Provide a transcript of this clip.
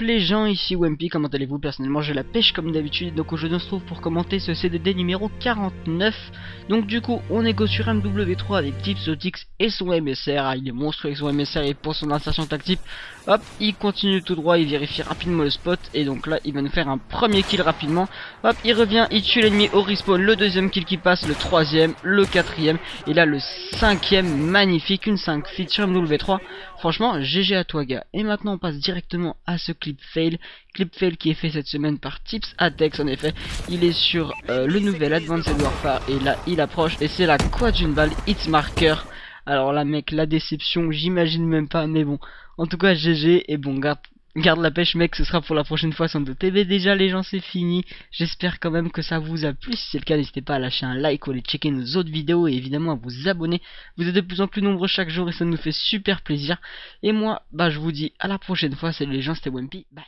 les gens, ici Wempy, comment allez-vous Personnellement j'ai la pêche comme d'habitude, donc aujourd'hui on se trouve pour commenter ce CDD numéro 49. Donc du coup on est go sur MW3 avec Tipsotix et son MSR, ah, il est monstrueux avec son MSR et pour son insertion tactique, hop, il continue tout droit, il vérifie rapidement le spot, et donc là il va nous faire un premier kill rapidement, hop, il revient, il tue l'ennemi au respawn, le deuxième kill qui passe, le troisième, le quatrième, et là le cinquième, magnifique, une 5 feat sur MW3, franchement GG à toi gars, et maintenant on passe directement à ce clip fail. Clip fail qui est fait cette semaine par Tips Atex en effet. Il est sur euh, le nouvel Advanced Warfare et là il approche et c'est la quoi d'une balle hit marker. Alors là mec la déception j'imagine même pas mais bon. En tout cas GG et bon garde Garde la pêche mec, ce sera pour la prochaine fois sans doute. TV déjà les gens c'est fini. J'espère quand même que ça vous a plu. Si c'est le cas, n'hésitez pas à lâcher un like ou à aller checker nos autres vidéos et évidemment à vous abonner. Vous êtes de plus en plus nombreux chaque jour et ça nous fait super plaisir. Et moi, bah je vous dis à la prochaine fois. Salut les gens, c'était Wimpy. Bye.